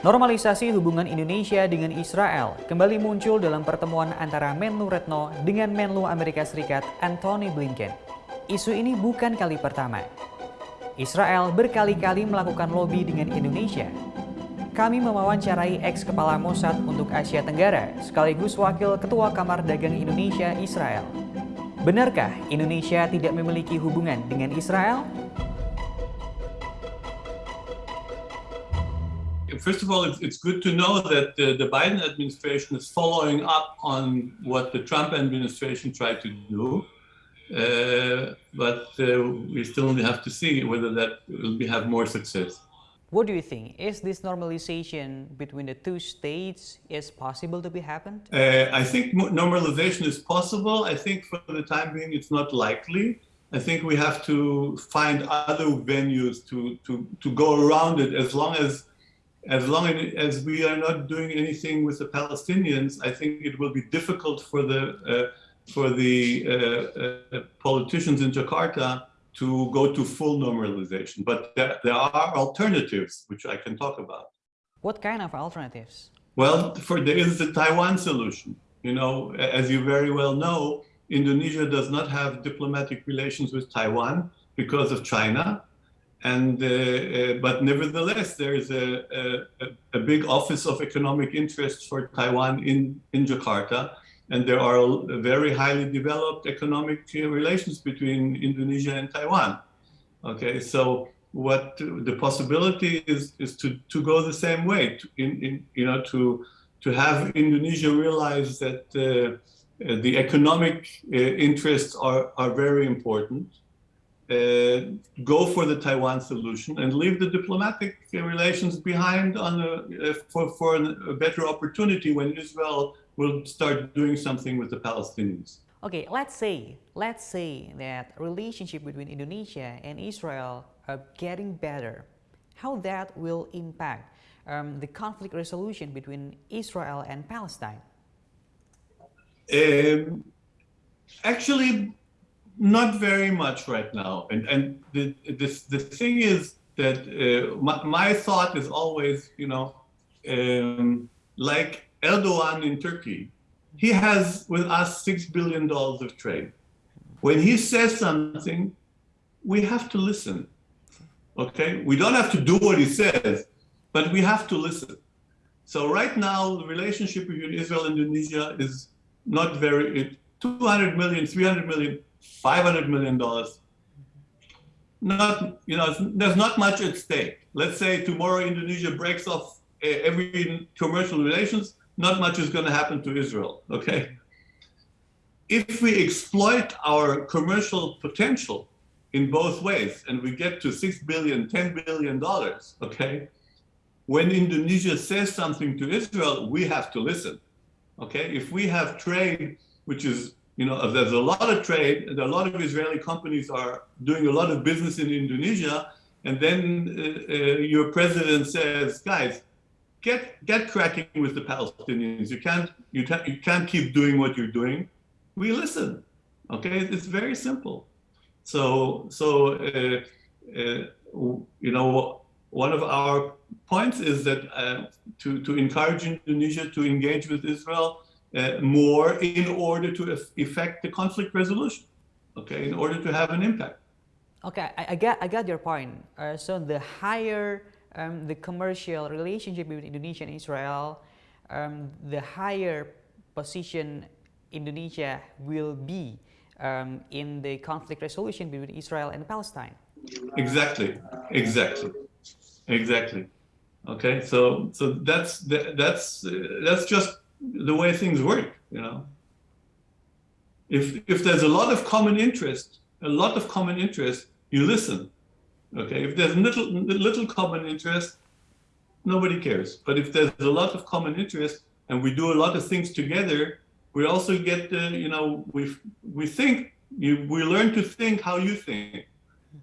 Normalisasi hubungan Indonesia dengan Israel kembali muncul dalam pertemuan antara Menlu Retno dengan Menlu Amerika Serikat Anthony Blinken. Isu ini bukan kali pertama. Israel berkali-kali melakukan lobby dengan Indonesia. Kami mewawancarai ex-kepala Mossad untuk Asia Tenggara, sekaligus Wakil Ketua Kamar Dagang Indonesia Israel. Benarkah Indonesia tidak memiliki hubungan dengan Israel? First of all, it's, it's good to know that the, the, Biden administration is following up on what the Trump administration tried to do. Uh, but uh, we still only have to see whether that will be, have more success. What do you think? Is this normalization between the two states is possible to be happened? Uh, I think normalization is possible. I think for the time being, it's not likely. I think we have to find other venues to, to, to go around it as long as as long as we are not doing anything with the Palestinians, I think it will be difficult for the uh, for the uh, uh, politicians in Jakarta to go to full normalization. But there, there, are alternatives which I can talk about. What kind of alternatives? Well, for there is the Taiwan solution. You know, as you very well know, Indonesia does not have diplomatic relations with Taiwan because of China and uh, uh, but nevertheless there is a, a, a, big office of economic interest for Taiwan in in Jakarta. And there are very highly developed economic relations between Indonesia and Taiwan. Okay so what the possibility is is to to go the same way to, in, in you know to to have Indonesia realize that uh, the economic uh, interests are are very important. uh, go for the Taiwan solution and leave the diplomatic relations behind on a, uh, for, for a better opportunity when Israel will start doing something with the Palestinians. Okay, let's say, let's say that relationship between Indonesia and Israel are getting better. How that will impact um, the conflict resolution between Israel and Palestine? Um, actually, not very much right now. And and the this the thing is that uh, my, my, thought is always, you know, um, like Erdogan in Turkey, he has with us six billion dollars of trade. When he says something, we have to listen. Okay, we don't have to do what he says, but we have to listen. So right now, the relationship between Israel and Indonesia is not very. 200 million, 300 million 500 million dollars. Not you know there's not much at stake. Let's say tomorrow indonesia breaks off eh, every commercial relations not much is going to happen to israel okay? If we exploit our commercial potential in both ways and we get to 6 billion 10 billion dollars okay? When indonesia says something to israel we have to listen okay? If we have trade which is you know, there's a lot of trade, and a lot of Israeli companies are doing a lot of business in Indonesia, and then uh, uh, your president says, guys, get get cracking with the Palestinians. You can't you can't you can't keep doing what you're doing. We listen. Okay, it's very simple. So so uh, uh, you know one of our points is that uh, to to encourage Indonesia to engage with Israel more in order to effect the conflict resolution, okay, in order to have an impact. Okay, I, I got, I got your point. Uh, so the higher um, the commercial relationship between Indonesia and Israel, um, the higher position Indonesia will be um, in the conflict resolution between Israel and Palestine. Exactly, exactly, exactly. Okay, so so that's that's uh, that's just the way things work, you know. If, if there's a lot of common interest, a lot of common interest, you listen. Okay, if there's little, little common interest, nobody cares. But if there's a lot of common interest and we do a lot of things together, we also get, uh, you know, we, we think, you, we learn to think how you think.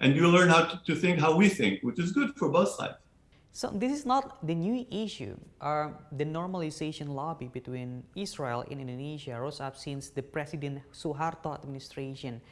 And you learn how to, to think how we think, which is good for both sides. So this is not the new issue. Uh, the normalization lobby between Israel and Indonesia rose up since the President Suharto administration.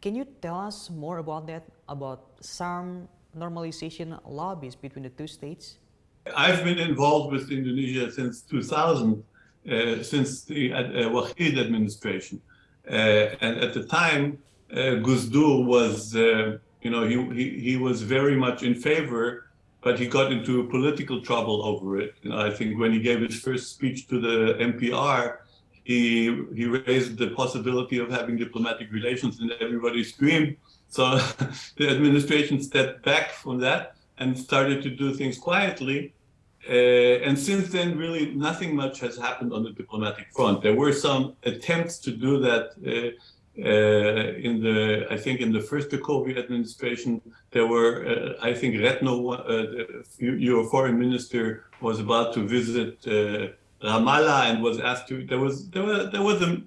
Can you tell us more about that, about some normalization lobbies between the two states? I've been involved with Indonesia since 2000, uh, since the uh, Wahid administration. Uh, and at the time, uh, Gus Dur was, uh, you know, he, he, he was very much in favor, but he got into political trouble over it. Know, I think when he gave his first speech to the MPR, he, he raised the possibility of having diplomatic relations and everybody screamed. So the administration stepped back from that and started to do things quietly. Uh, and since then, really nothing much has happened on the diplomatic front. There were some attempts to do that uh, uh, in the, I think in the first Jokowi administration, there were, uh, I think Retno, uh, your foreign minister, was about to visit uh, Ramallah and was asked to. There was there was there was a.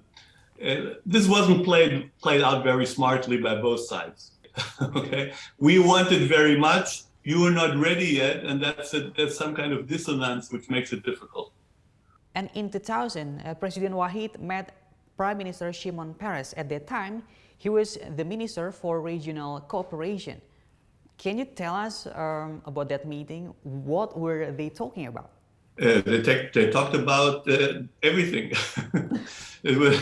this wasn't played played out very smartly by both sides. okay, we wanted very much you are not ready yet, and that's, a, that's some kind of dissonance which makes it difficult. And in 2000, uh, President Wahid met Prime Minister Shimon Peres. At that time, he was the Minister for Regional Cooperation. Can you tell us um, about that meeting? What were they talking about? Uh, they, they, talked about uh, everything. it was,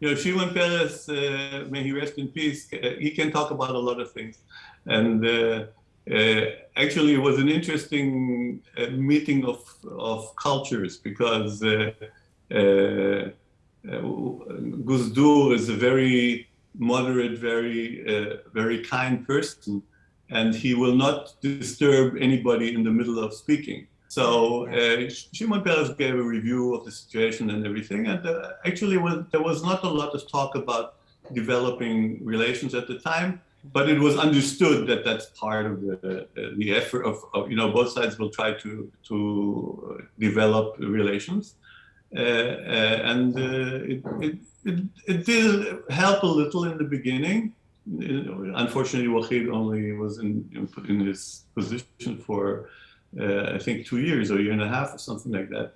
you know, Shimon Peres, uh, may he rest in peace, uh, he can talk about a lot of things. And uh, uh, actually, it was an interesting meeting of, of cultures because uh, uh, Gus Dur is a very moderate, very, uh, very kind person, and he will not disturb anybody in the middle of speaking. So uh, Shimon Peres gave a review of the situation and everything, and uh, actually was, there was not a lot of talk about developing relations at the time but it was understood that that's part of the the effort of, of, you know both sides will try to to develop relations uh, uh, and uh, it, it, it, it, did help a little in the beginning. Unfortunately Wahid only was in in his position for uh, I think two years or a year and a half or something like that.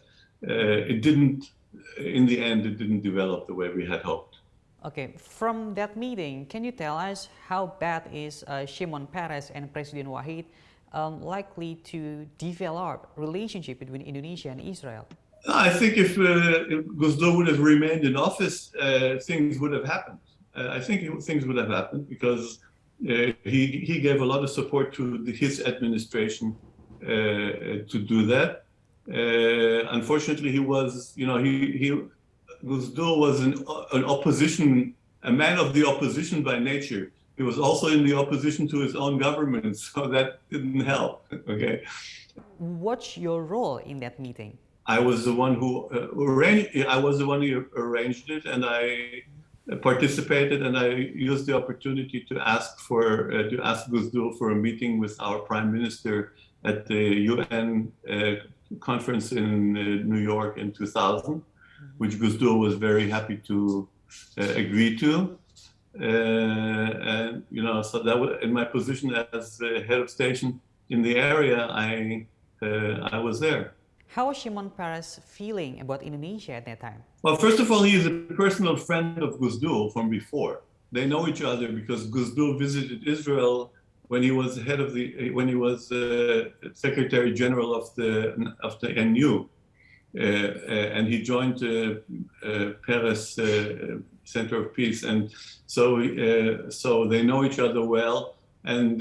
Uh, it didn't in the end it didn't develop the way we had hoped. Okay, from that meeting, can you tell us how bad is uh, Shimon Peres and President Wahid um, likely to develop relationship between Indonesia and Israel? I think if, uh, if would have remained in office, uh, things would have happened. Uh, I think things would have happened because uh, he, he gave a lot of support to the, his administration uh, to do that. unfortunately, he was, you know, he, he Gus was an, an opposition, a man of the opposition by nature. He was also in the opposition to his own government, so that didn't help. Okay. What's your role in that meeting? I was the one who uh, arranged. I was the one who arranged it, and I participated, and I used the opportunity to ask for uh, to ask Gus for a meeting with our prime minister at the UN uh, conference in uh, New York in 2000 which Gus was very happy to uh, agree to. Uh, and you know, so that was in my position as head of station in the area. I uh, I was there. How was Shimon Peres feeling about Indonesia at that time? Well, first of all, he is a personal friend of Gus from before. They know each other because Gus visited Israel when he was head of the when he was uh, Secretary General of the of the NU. Uh, uh, and he joined uh, Peres Center of Peace, and so so they know each other well. And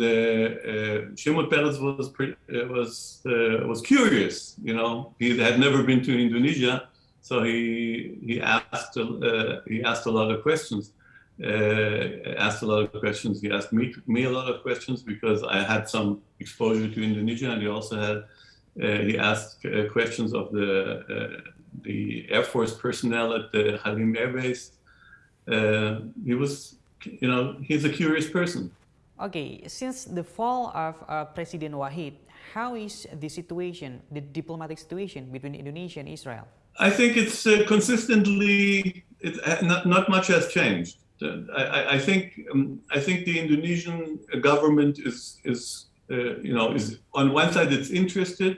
Shimon Peres was pretty, was was curious. You know, he had never been to Indonesia, so he he asked he asked a lot of questions. Uh, asked a lot of questions. He asked me, me a lot of questions because I had some exposure to Indonesia, and he also had uh, he asked uh, questions of the uh, the Air Force personnel at the Halim Air Base. He was, you know, he's a curious person. Okay, since the fall of uh, President Wahid, how is the situation, the diplomatic situation between Indonesia and Israel? I think it's uh, consistently, it, not, not much has changed. Uh, I, I, think um, I think the Indonesian government is is uh, you know, is on one side it's interested,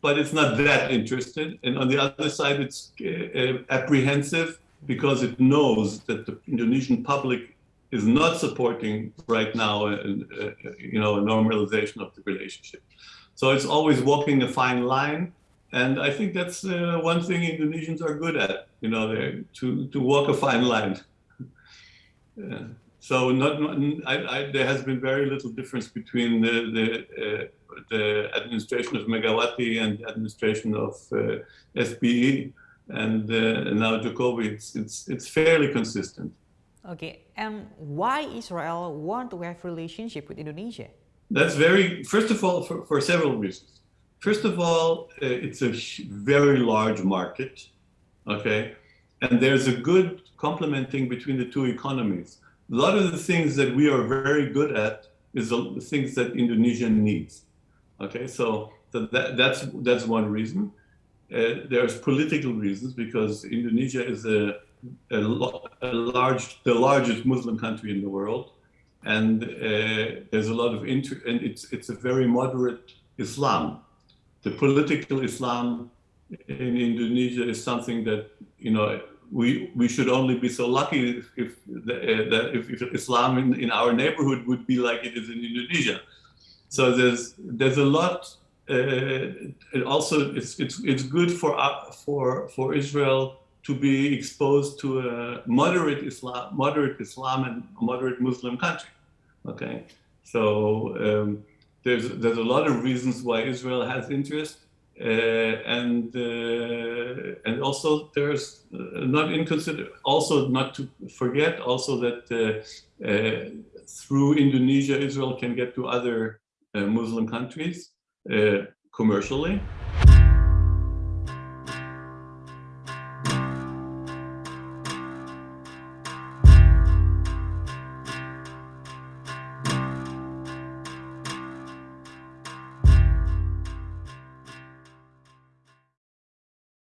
but it's not that interested, and on the other side it's uh, uh, apprehensive because it knows that the Indonesian public is not supporting right now, a, a, you know, a normalization of the relationship. So it's always walking a fine line. And I think that's uh, one thing Indonesians are good at, you know, to, to walk a fine line. Yeah. So not, I, I, there has been very little difference between the, the, uh, the administration of Megawati and the administration of uh, and uh, now Jokowi. It's, it's, it's fairly consistent. Okay, and why Israel want to have relationship with Indonesia? That's very, first of all, for, for several reasons. First of all, uh, it's a very large market, okay? And there's a good complementing between the two economies. A lot of the things that we are very good at is the things that Indonesia needs, okay? So th- that, that's, that's one reason. Uh, there's political reasons because Indonesia is a, a, a large, the largest Muslim country in the world and uh, there's a lot of inter and it's it's a very moderate Islam. The political Islam in Indonesia is something that you know we we should only be so lucky if if, the, uh, that if, if Islam in, in our neighborhood would be like it is in Indonesia. So there's there's a lot. Uh, and also, it's it's it's good for uh, for for Israel to be exposed to a moderate Islam, moderate Islam and moderate Muslim country. Okay, so um, there's there's a lot of reasons why Israel has interest, uh, and uh, and also there's uh, not inconsider also not to forget also that uh, uh, through Indonesia Israel can get to other uh, Muslim countries uh, Eh, commercially.